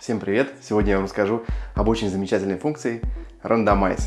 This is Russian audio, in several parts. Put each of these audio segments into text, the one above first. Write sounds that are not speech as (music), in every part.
Всем привет! Сегодня я вам расскажу об очень замечательной функции Randomize.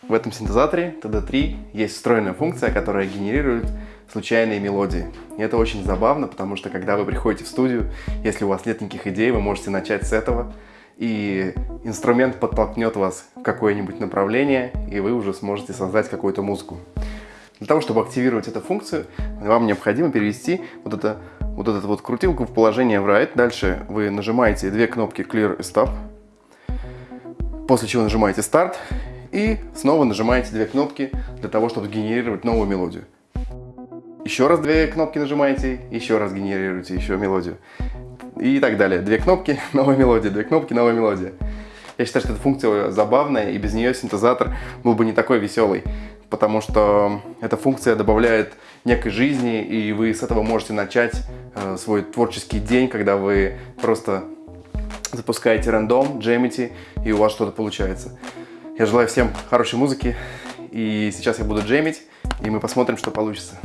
В этом синтезаторе TD3 есть встроенная функция, которая генерирует случайные мелодии. И это очень забавно, потому что когда вы приходите в студию, если у вас нет никаких идей, вы можете начать с этого, и инструмент подтолкнет вас в какое-нибудь направление, и вы уже сможете создать какую-то музыку. Для того, чтобы активировать эту функцию, вам необходимо перевести вот, это, вот эту вот крутилку в положение write. Дальше вы нажимаете две кнопки Clear и Stop, после чего нажимаете Start и снова нажимаете две кнопки для того, чтобы генерировать новую мелодию. Еще раз две кнопки нажимаете, еще раз генерируете еще мелодию. И так далее. Две кнопки, (laughs) новая мелодия, две кнопки, новая мелодия. Я считаю, что эта функция забавная, и без нее синтезатор был бы не такой веселый потому что эта функция добавляет некой жизни, и вы с этого можете начать э, свой творческий день, когда вы просто запускаете рандом, джемите, и у вас что-то получается. Я желаю всем хорошей музыки, и сейчас я буду джемить, и мы посмотрим, что получится.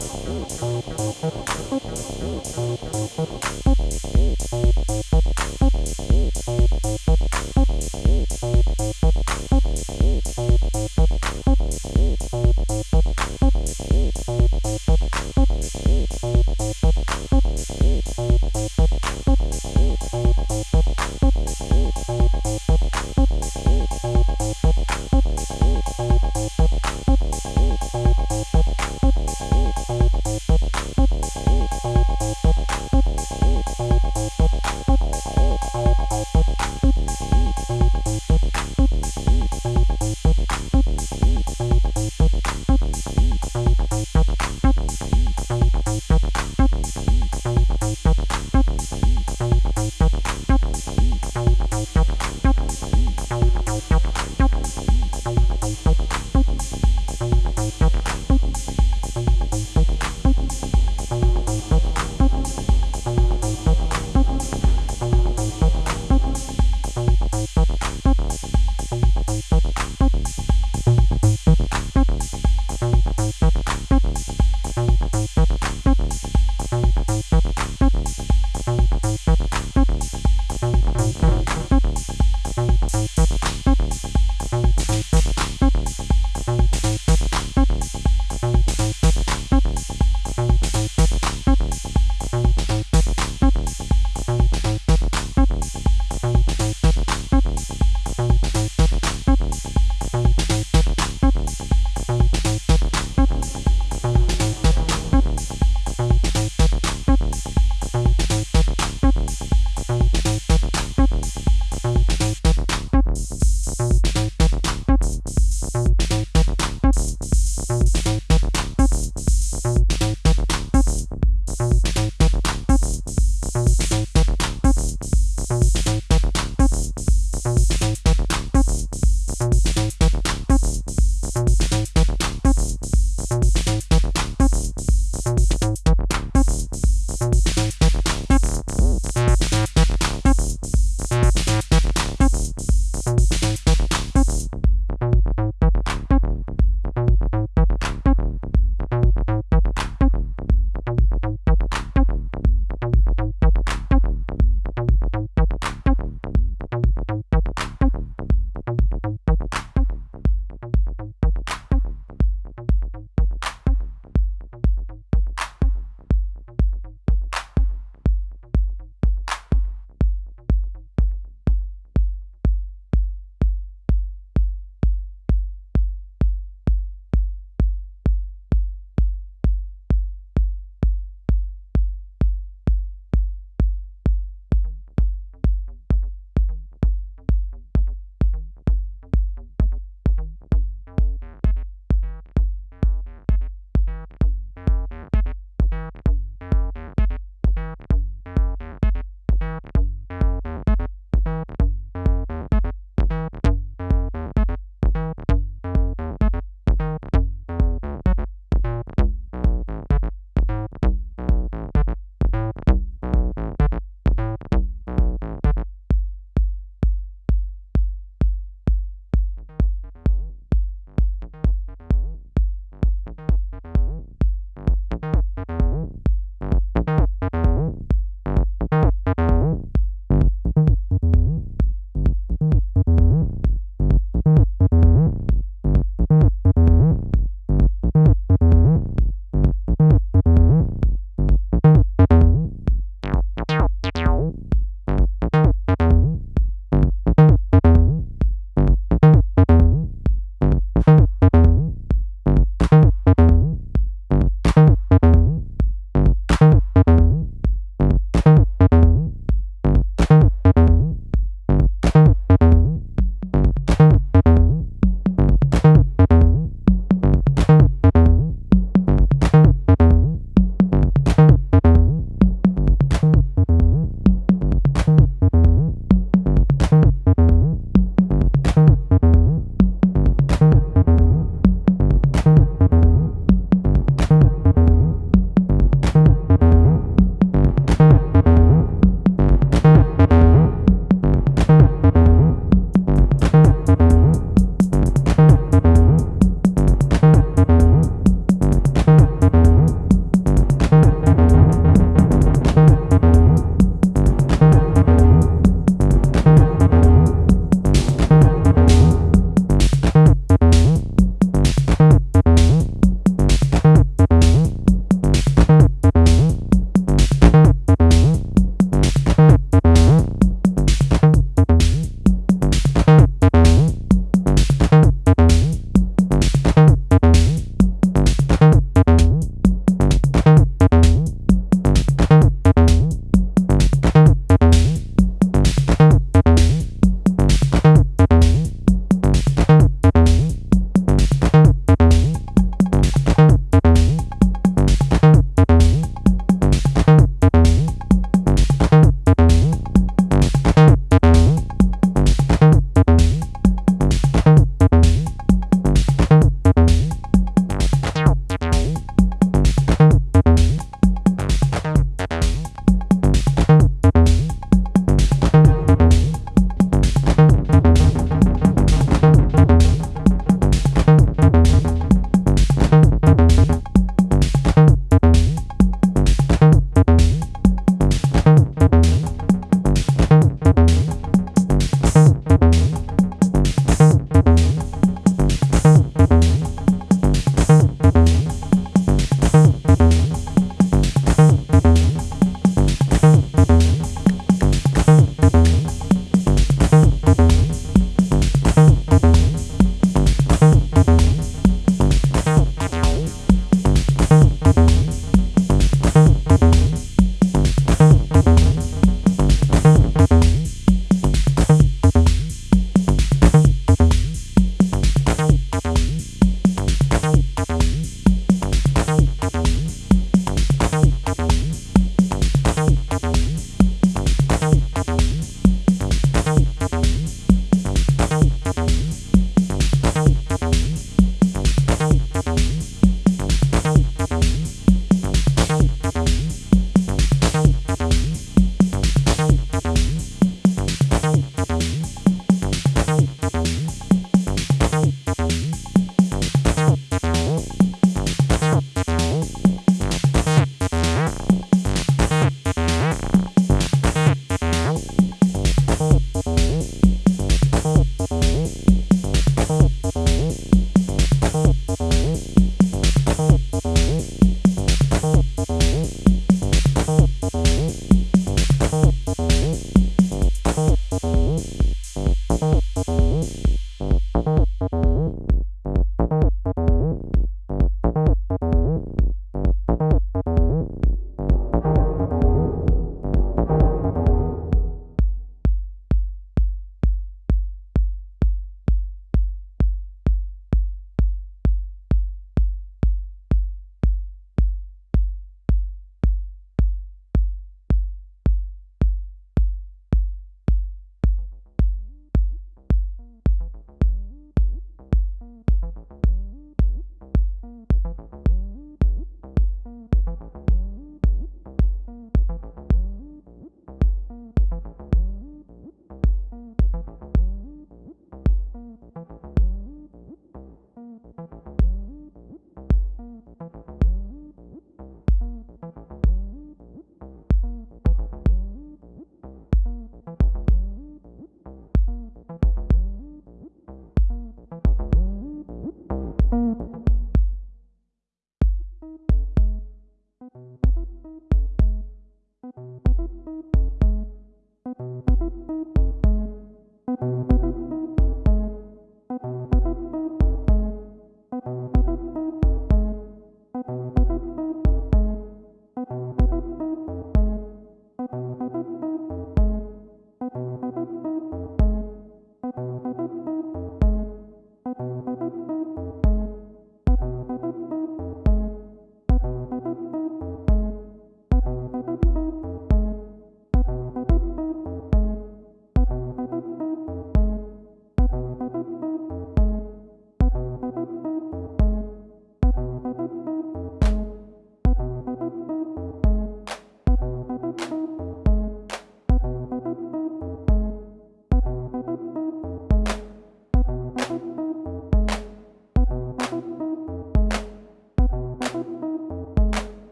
Thank you.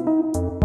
Música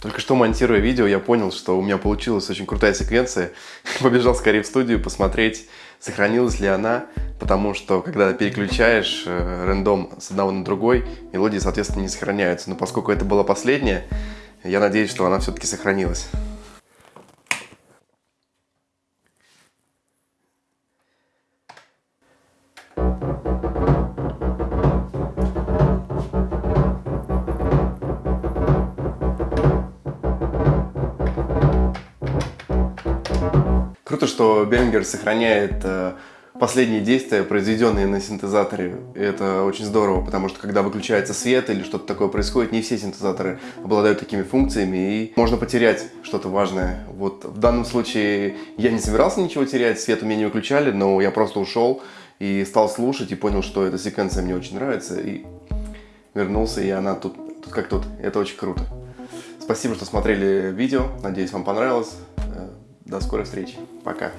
Только что монтируя видео, я понял, что у меня получилась очень крутая секвенция. (laughs) Побежал скорее в студию посмотреть, сохранилась ли она, потому что когда переключаешь э, рандом с одного на другой, мелодии, соответственно, не сохраняются. Но поскольку это была последняя, я надеюсь, что она все-таки сохранилась. Что сохраняет э, последние действия, произведенные на синтезаторе. И это очень здорово, потому что когда выключается свет или что-то такое происходит, не все синтезаторы обладают такими функциями, и можно потерять что-то важное. Вот в данном случае я не собирался ничего терять, свет у меня не выключали, но я просто ушел и стал слушать, и понял, что эта секвенция мне очень нравится, и вернулся, и она тут, тут как тут. Это очень круто. Спасибо, что смотрели видео. Надеюсь, вам понравилось. До скорой встречи. Пока.